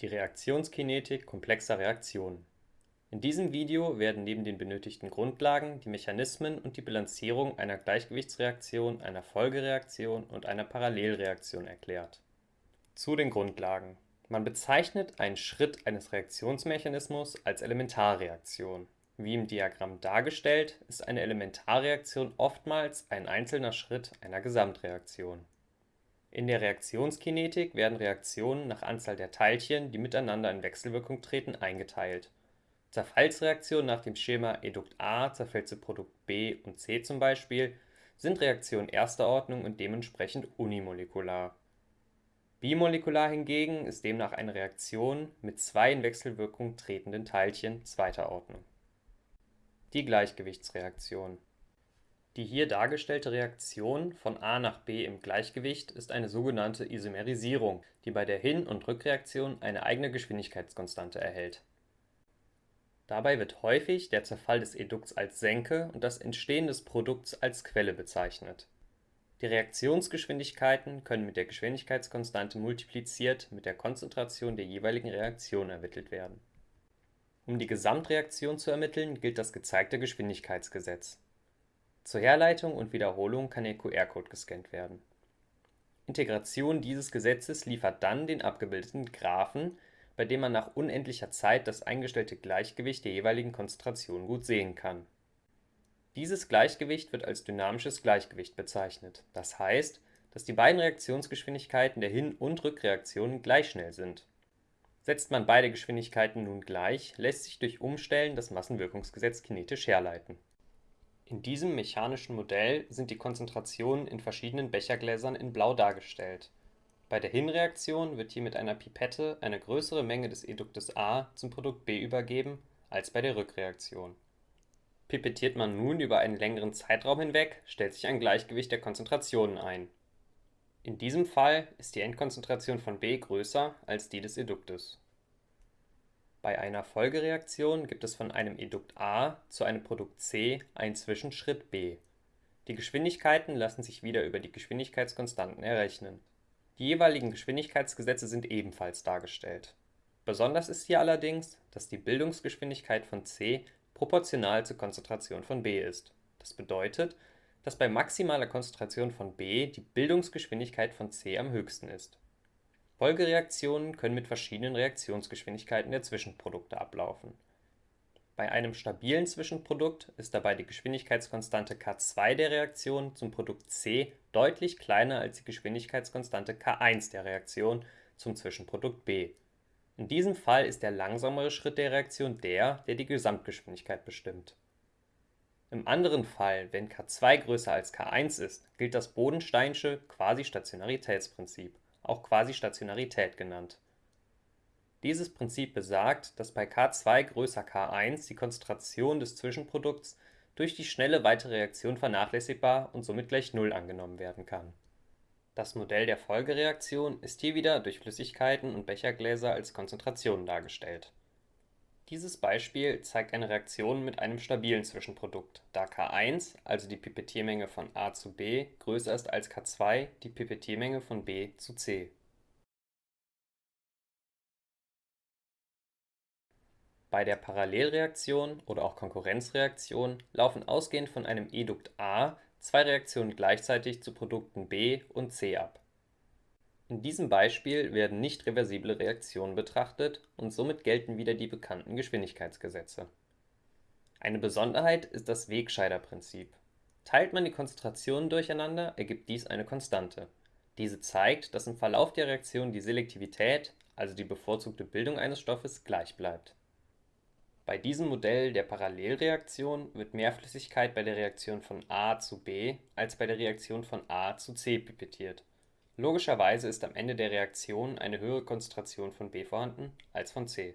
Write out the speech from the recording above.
Die Reaktionskinetik komplexer Reaktionen. In diesem Video werden neben den benötigten Grundlagen die Mechanismen und die Bilanzierung einer Gleichgewichtsreaktion, einer Folgereaktion und einer Parallelreaktion erklärt. Zu den Grundlagen. Man bezeichnet einen Schritt eines Reaktionsmechanismus als Elementarreaktion. Wie im Diagramm dargestellt, ist eine Elementarreaktion oftmals ein einzelner Schritt einer Gesamtreaktion. In der Reaktionskinetik werden Reaktionen nach Anzahl der Teilchen, die miteinander in Wechselwirkung treten, eingeteilt. Zerfallsreaktionen nach dem Schema Edukt A zerfällt zu Produkt B und C zum Beispiel sind Reaktionen erster Ordnung und dementsprechend unimolekular. Bimolekular hingegen ist demnach eine Reaktion mit zwei in Wechselwirkung tretenden Teilchen zweiter Ordnung. Die Gleichgewichtsreaktion die hier dargestellte Reaktion von A nach B im Gleichgewicht ist eine sogenannte Isomerisierung, die bei der Hin und Rückreaktion eine eigene Geschwindigkeitskonstante erhält. Dabei wird häufig der Zerfall des Edukts als Senke und das Entstehen des Produkts als Quelle bezeichnet. Die Reaktionsgeschwindigkeiten können mit der Geschwindigkeitskonstante multipliziert mit der Konzentration der jeweiligen Reaktion ermittelt werden. Um die Gesamtreaktion zu ermitteln, gilt das gezeigte Geschwindigkeitsgesetz zur Herleitung und Wiederholung kann der QR-Code gescannt werden. Integration dieses Gesetzes liefert dann den abgebildeten Graphen, bei dem man nach unendlicher Zeit das eingestellte Gleichgewicht der jeweiligen Konzentration gut sehen kann. Dieses Gleichgewicht wird als dynamisches Gleichgewicht bezeichnet, das heißt, dass die beiden Reaktionsgeschwindigkeiten der Hin und Rückreaktionen gleich schnell sind. Setzt man beide Geschwindigkeiten nun gleich, lässt sich durch Umstellen das Massenwirkungsgesetz kinetisch herleiten in diesem mechanischen Modell sind die Konzentrationen in verschiedenen Bechergläsern in Blau dargestellt. Bei der Hinreaktion wird hier mit einer Pipette eine größere Menge des Eduktes A zum Produkt B übergeben als bei der Rückreaktion. Pipettiert man nun über einen längeren Zeitraum hinweg, stellt sich ein Gleichgewicht der Konzentrationen ein. In diesem Fall ist die Endkonzentration von B größer als die des Eduktes bei einer Folgereaktion gibt es von einem Edukt A zu einem Produkt C einen Zwischenschritt B. Die Geschwindigkeiten lassen sich wieder über die Geschwindigkeitskonstanten errechnen. Die jeweiligen Geschwindigkeitsgesetze sind ebenfalls dargestellt. Besonders ist hier allerdings, dass die Bildungsgeschwindigkeit von C proportional zur Konzentration von B ist. Das bedeutet, dass bei maximaler Konzentration von B die Bildungsgeschwindigkeit von C am höchsten ist Folgereaktionen können mit verschiedenen Reaktionsgeschwindigkeiten der Zwischenprodukte ablaufen. Bei einem stabilen Zwischenprodukt ist dabei die Geschwindigkeitskonstante K2 der Reaktion zum Produkt C deutlich kleiner als die Geschwindigkeitskonstante K1 der Reaktion zum Zwischenprodukt B. In diesem Fall ist der langsamere Schritt der Reaktion der, der die Gesamtgeschwindigkeit bestimmt. Im anderen Fall, wenn K2 größer als K1 ist, gilt das Bodensteinsche Quasi-Stationaritätsprinzip auch Quasi-Stationarität genannt. Dieses Prinzip besagt, dass bei K2 größer K1 die Konzentration des Zwischenprodukts durch die schnelle weitere Reaktion vernachlässigbar und somit gleich Null angenommen werden kann. Das Modell der Folgereaktion ist hier wieder durch Flüssigkeiten und Bechergläser als Konzentrationen dargestellt dieses Beispiel zeigt eine Reaktion mit einem stabilen Zwischenprodukt, da K1, also die Pipettiermenge von A zu B, größer ist als K2, die Pipettiermenge von B zu C. Bei der Parallelreaktion oder auch Konkurrenzreaktion laufen ausgehend von einem Edukt A zwei Reaktionen gleichzeitig zu Produkten B und C ab in diesem Beispiel werden nicht reversible Reaktionen betrachtet und somit gelten wieder die bekannten Geschwindigkeitsgesetze. Eine Besonderheit ist das Wegscheider-Prinzip. Teilt man die Konzentrationen durcheinander, ergibt dies eine Konstante. Diese zeigt, dass im Verlauf der Reaktion die Selektivität, also die bevorzugte Bildung eines Stoffes, gleich bleibt. Bei diesem Modell der Parallelreaktion wird mehr Flüssigkeit bei der Reaktion von A zu B als bei der Reaktion von A zu C pipettiert Logischerweise ist am Ende der Reaktion eine höhere Konzentration von B vorhanden als von C